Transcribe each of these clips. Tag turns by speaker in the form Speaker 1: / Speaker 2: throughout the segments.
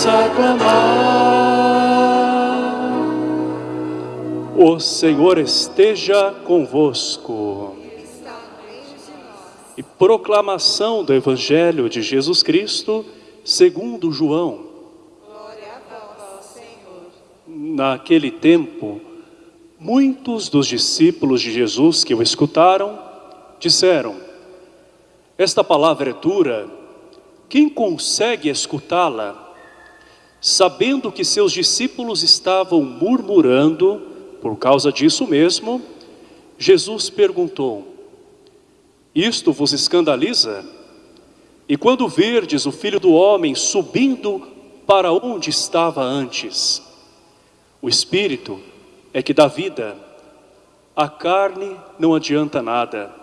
Speaker 1: vamos aclamar. O Senhor esteja convosco. E proclamação do Evangelho de Jesus Cristo, segundo João. Naquele tempo, muitos dos discípulos de Jesus que o escutaram, disseram, esta palavra é dura, quem consegue escutá-la? Sabendo que seus discípulos estavam murmurando, por causa disso mesmo, Jesus perguntou, isto vos escandaliza? E quando verdes o Filho do Homem subindo para onde estava antes? O Espírito é que dá vida, a carne não adianta nada.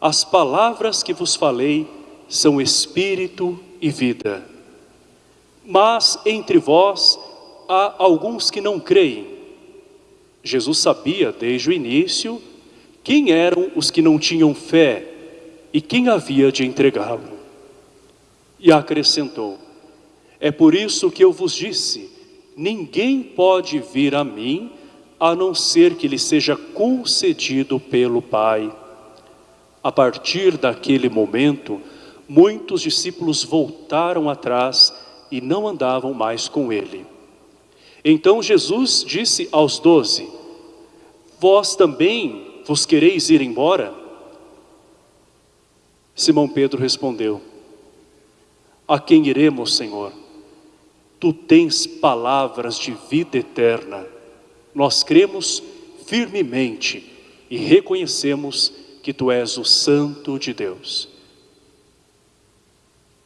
Speaker 1: As palavras que vos falei são Espírito e vida. Mas entre vós há alguns que não creem. Jesus sabia desde o início quem eram os que não tinham fé e quem havia de entregá-lo. E acrescentou, é por isso que eu vos disse, ninguém pode vir a mim, a não ser que lhe seja concedido pelo Pai. A partir daquele momento, muitos discípulos voltaram atrás e não andavam mais com ele. Então Jesus disse aos doze, vós também vos quereis ir embora? Simão Pedro respondeu, a quem iremos, Senhor? Tu tens palavras de vida eterna. Nós cremos firmemente e reconhecemos que Tu és o Santo de Deus.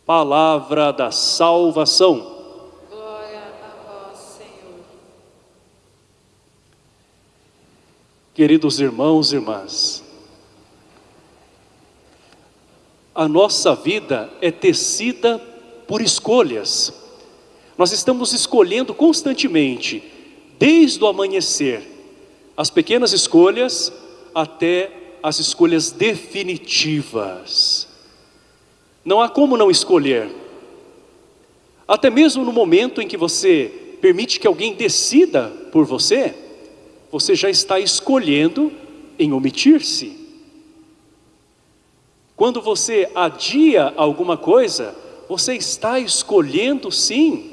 Speaker 1: Palavra da salvação.
Speaker 2: Glória a vós, Senhor.
Speaker 1: Queridos irmãos e irmãs, a nossa vida é tecida por escolhas. Nós estamos escolhendo constantemente, desde o amanhecer, as pequenas escolhas até as escolhas definitivas. Não há como não escolher. Até mesmo no momento em que você permite que alguém decida por você, você já está escolhendo em omitir-se. Quando você adia alguma coisa, você está escolhendo sim,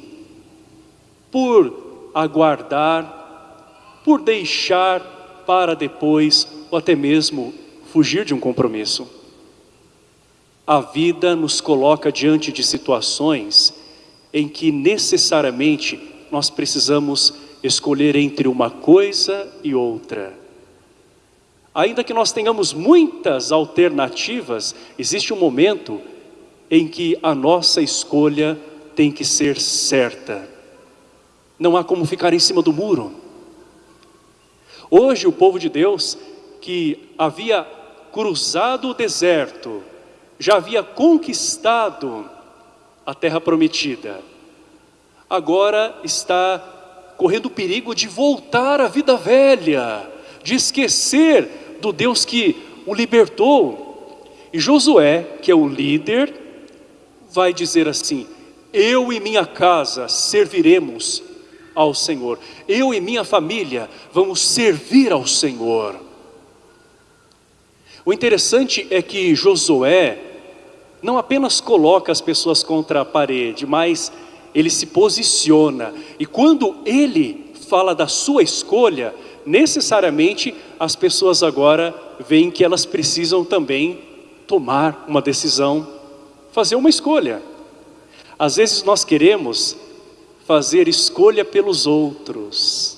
Speaker 1: por aguardar, por deixar para depois, ou até mesmo fugir de um compromisso. A vida nos coloca diante de situações em que necessariamente nós precisamos escolher entre uma coisa e outra. Ainda que nós tenhamos muitas alternativas, existe um momento em que a nossa escolha tem que ser certa. Não há como ficar em cima do muro. Hoje o povo de Deus que havia cruzado o deserto, já havia conquistado a terra prometida, agora está correndo o perigo de voltar à vida velha, de esquecer do Deus que o libertou. E Josué, que é o líder, vai dizer assim, eu e minha casa serviremos ao Senhor. Eu e minha família vamos servir ao Senhor. O interessante é que Josué não apenas coloca as pessoas contra a parede, mas ele se posiciona. E quando ele fala da sua escolha, necessariamente as pessoas agora veem que elas precisam também tomar uma decisão, fazer uma escolha. Às vezes nós queremos fazer escolha pelos outros.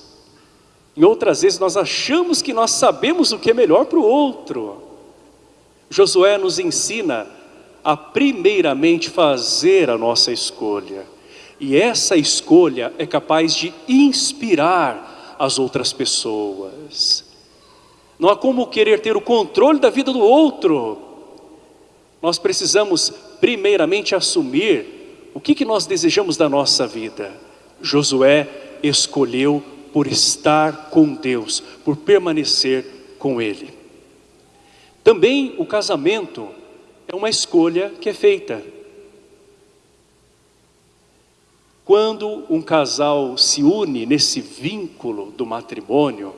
Speaker 1: Em outras vezes nós achamos que nós sabemos o que é melhor para o outro. Josué nos ensina a primeiramente fazer a nossa escolha. E essa escolha é capaz de inspirar as outras pessoas. Não há como querer ter o controle da vida do outro. Nós precisamos primeiramente assumir o que, que nós desejamos da nossa vida. Josué escolheu por estar com Deus, por permanecer com Ele. Também o casamento é uma escolha que é feita. Quando um casal se une nesse vínculo do matrimônio,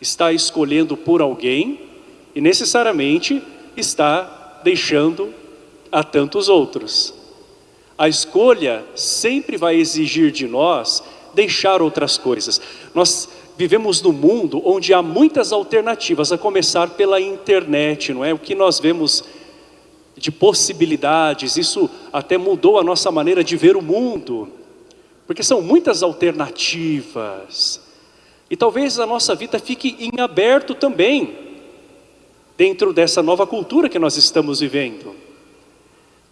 Speaker 1: está escolhendo por alguém e necessariamente está deixando a tantos outros. A escolha sempre vai exigir de nós deixar outras coisas. Nós vivemos num mundo onde há muitas alternativas, a começar pela internet, não é? O que nós vemos de possibilidades, isso até mudou a nossa maneira de ver o mundo, porque são muitas alternativas. E talvez a nossa vida fique em aberto também, dentro dessa nova cultura que nós estamos vivendo.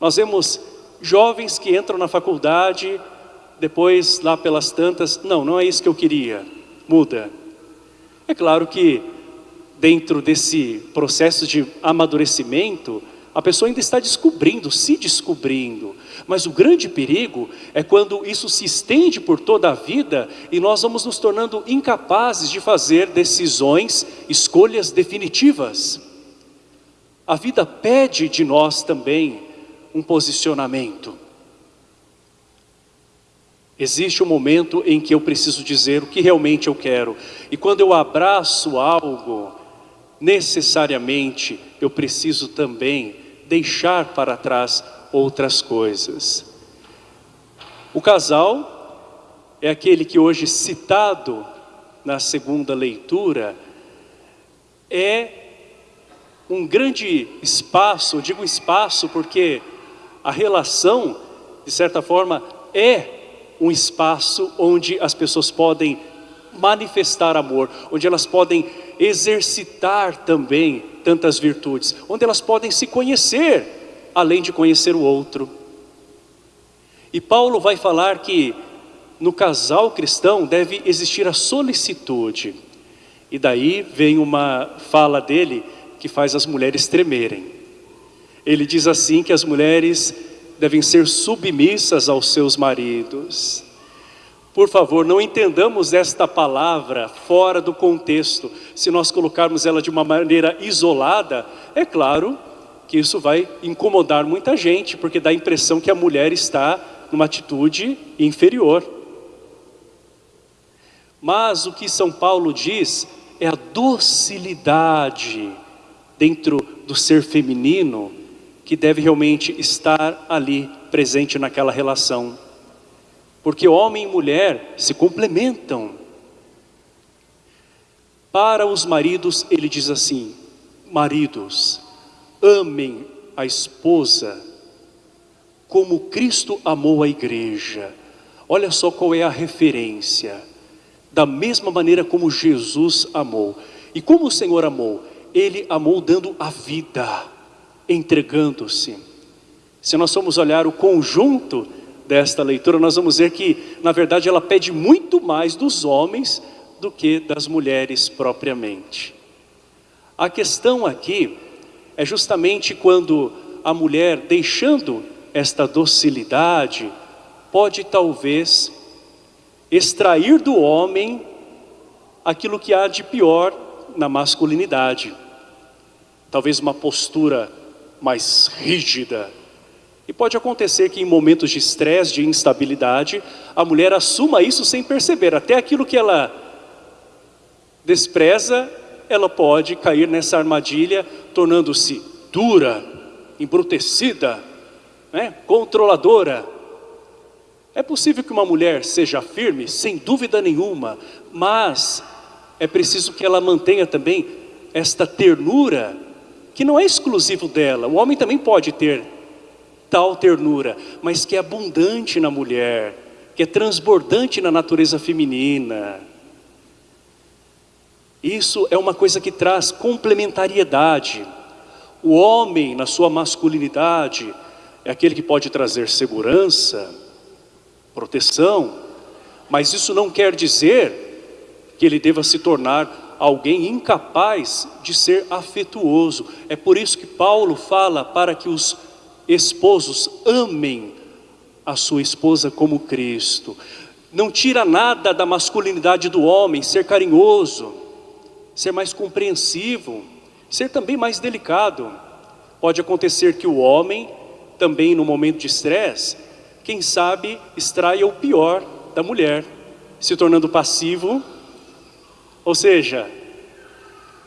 Speaker 1: Nós vemos jovens que entram na faculdade, depois lá pelas tantas, não, não é isso que eu queria, muda. É claro que dentro desse processo de amadurecimento, a pessoa ainda está descobrindo, se descobrindo. Mas o grande perigo é quando isso se estende por toda a vida e nós vamos nos tornando incapazes de fazer decisões, escolhas definitivas. A vida pede de nós também um posicionamento. Existe um momento em que eu preciso dizer o que realmente eu quero. E quando eu abraço algo, necessariamente eu preciso também deixar para trás outras coisas. O casal é aquele que hoje citado na segunda leitura é um grande espaço, eu digo espaço porque a relação, de certa forma, é um espaço onde as pessoas podem manifestar amor, onde elas podem exercitar também tantas virtudes, onde elas podem se conhecer, além de conhecer o outro. E Paulo vai falar que no casal cristão deve existir a solicitude. E daí vem uma fala dele que faz as mulheres tremerem. Ele diz assim que as mulheres devem ser submissas aos seus maridos. Por favor, não entendamos esta palavra fora do contexto. Se nós colocarmos ela de uma maneira isolada, é claro que isso vai incomodar muita gente, porque dá a impressão que a mulher está numa atitude inferior. Mas o que São Paulo diz é a docilidade dentro do ser feminino que deve realmente estar ali presente naquela relação. Porque homem e mulher se complementam. Para os maridos, ele diz assim: Maridos, amem a esposa como Cristo amou a igreja. Olha só qual é a referência. Da mesma maneira como Jesus amou. E como o Senhor amou? Ele amou dando a vida, entregando-se. Se nós formos olhar o conjunto desta leitura, nós vamos ver que, na verdade, ela pede muito mais dos homens do que das mulheres propriamente. A questão aqui é justamente quando a mulher, deixando esta docilidade, pode talvez extrair do homem aquilo que há de pior na masculinidade. Talvez uma postura mais rígida, e pode acontecer que em momentos de estresse, de instabilidade, a mulher assuma isso sem perceber. Até aquilo que ela despreza, ela pode cair nessa armadilha, tornando-se dura, embrutecida, né? controladora. É possível que uma mulher seja firme, sem dúvida nenhuma, mas é preciso que ela mantenha também esta ternura, que não é exclusivo dela. O homem também pode ter tal ternura, mas que é abundante na mulher, que é transbordante na natureza feminina. Isso é uma coisa que traz complementariedade. O homem, na sua masculinidade, é aquele que pode trazer segurança, proteção, mas isso não quer dizer que ele deva se tornar alguém incapaz de ser afetuoso. É por isso que Paulo fala para que os esposos amem a sua esposa como Cristo. Não tira nada da masculinidade do homem, ser carinhoso, ser mais compreensivo, ser também mais delicado. Pode acontecer que o homem, também no momento de estresse, quem sabe extraia o pior da mulher, se tornando passivo, ou seja,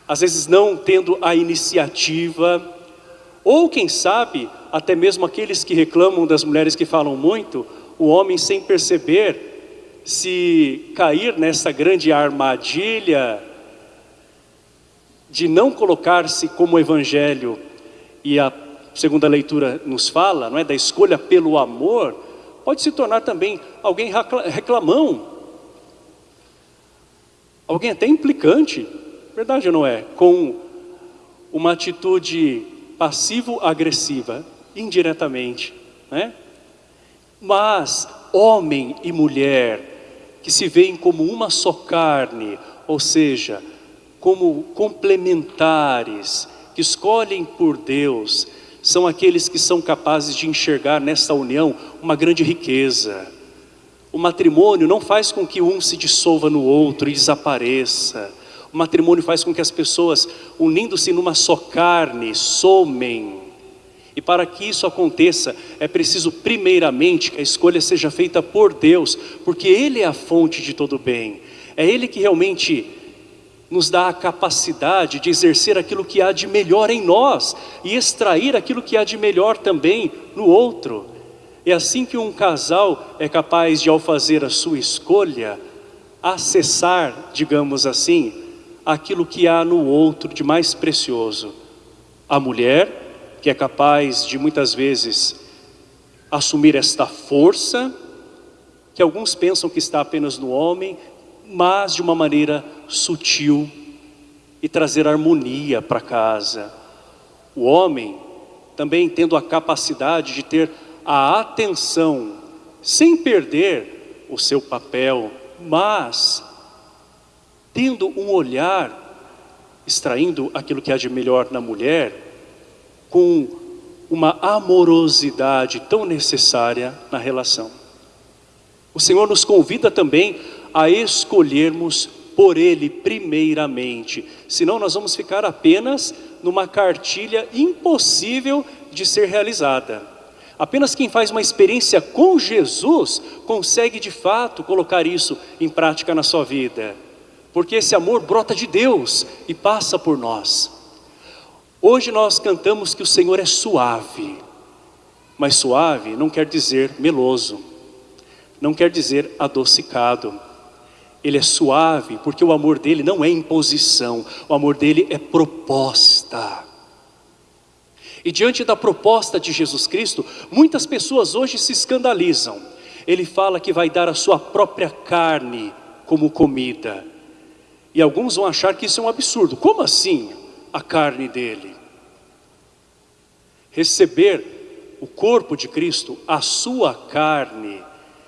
Speaker 1: às vezes não tendo a iniciativa, ou quem sabe, até mesmo aqueles que reclamam das mulheres que falam muito, o homem sem perceber, se cair nessa grande armadilha de não colocar-se como o evangelho e a segunda leitura nos fala, não é, da escolha pelo amor, pode se tornar também alguém reclamão, alguém até implicante, verdade ou não é? Com uma atitude passivo-agressiva, indiretamente, né? Mas homem e mulher que se veem como uma só carne, ou seja, como complementares, que escolhem por Deus, são aqueles que são capazes de enxergar nessa união uma grande riqueza. O matrimônio não faz com que um se dissolva no outro e desapareça. O matrimônio faz com que as pessoas, unindo-se numa só carne, somem. E para que isso aconteça, é preciso primeiramente que a escolha seja feita por Deus, porque Ele é a fonte de todo bem. É Ele que realmente nos dá a capacidade de exercer aquilo que há de melhor em nós e extrair aquilo que há de melhor também no outro. É assim que um casal é capaz de, ao fazer a sua escolha, acessar, digamos assim, aquilo que há no outro de mais precioso. A mulher, que é capaz de muitas vezes assumir esta força, que alguns pensam que está apenas no homem, mas de uma maneira sutil e trazer harmonia para casa. O homem também tendo a capacidade de ter a atenção, sem perder o seu papel, mas tendo um olhar, extraindo aquilo que há de melhor na mulher, com uma amorosidade tão necessária na relação. O Senhor nos convida também a escolhermos por Ele primeiramente, senão nós vamos ficar apenas numa cartilha impossível de ser realizada. Apenas quem faz uma experiência com Jesus consegue de fato colocar isso em prática na sua vida, porque esse amor brota de Deus e passa por nós. Hoje nós cantamos que o Senhor é suave, mas suave não quer dizer meloso, não quer dizer adocicado ele é suave, porque o amor dele não é imposição, o amor dele é proposta. E diante da proposta de Jesus Cristo, muitas pessoas hoje se escandalizam. Ele fala que vai dar a sua própria carne como comida. E alguns vão achar que isso é um absurdo. Como assim a carne dele? Receber o corpo de Cristo, a sua carne,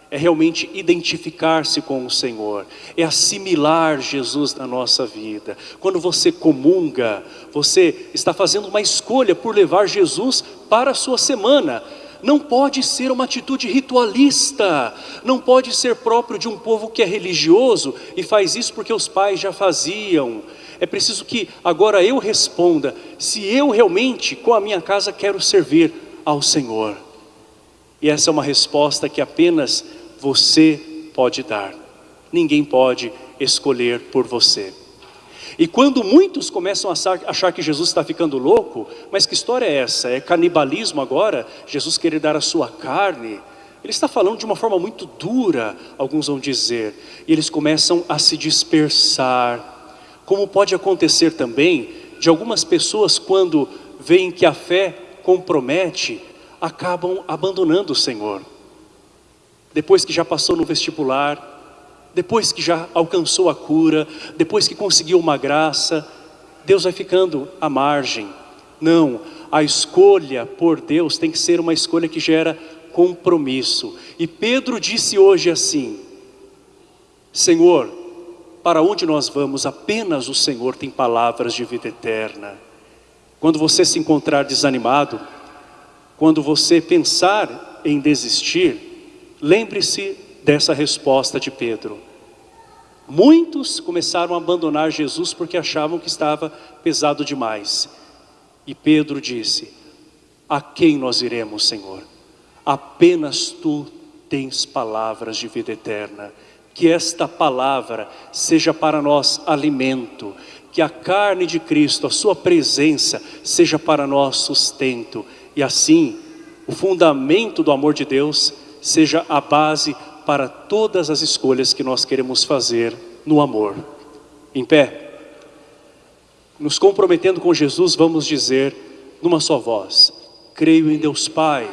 Speaker 1: é realmente identificar-se com o Senhor, é assimilar Jesus na nossa vida. Quando você comunga, você está fazendo uma escolha por levar Jesus para a sua semana. Não pode ser uma atitude ritualista, não pode ser próprio de um povo que é religioso e faz isso porque os pais já faziam. É preciso que agora eu responda, se eu realmente com a minha casa quero servir ao Senhor. E essa é uma resposta que apenas você pode dar. Ninguém pode escolher por você. E quando muitos começam a achar que Jesus está ficando louco, mas que história é essa? É canibalismo agora? Jesus querer dar a sua carne? Ele está falando de uma forma muito dura, alguns vão dizer. E eles começam a se dispersar. Como pode acontecer também de algumas pessoas quando veem que a fé compromete, acabam abandonando o Senhor depois que já passou no vestibular, depois que já alcançou a cura, depois que conseguiu uma graça, Deus vai ficando à margem. Não, a escolha por Deus tem que ser uma escolha que gera compromisso. E Pedro disse hoje assim, Senhor, para onde nós vamos, apenas o Senhor tem palavras de vida eterna. Quando você se encontrar desanimado, quando você pensar em desistir, lembre-se dessa resposta de Pedro. Muitos começaram a abandonar Jesus porque achavam que estava pesado demais. E Pedro disse, a quem nós iremos, Senhor? Apenas Tu tens palavras de vida eterna. Que esta palavra seja para nós alimento, que a carne de Cristo, a Sua presença, seja para nós sustento. E assim, o fundamento do amor de Deus seja a base para todas as escolhas que nós queremos fazer no amor. Em pé, nos comprometendo com Jesus, vamos dizer numa só voz: Creio em Deus Pai,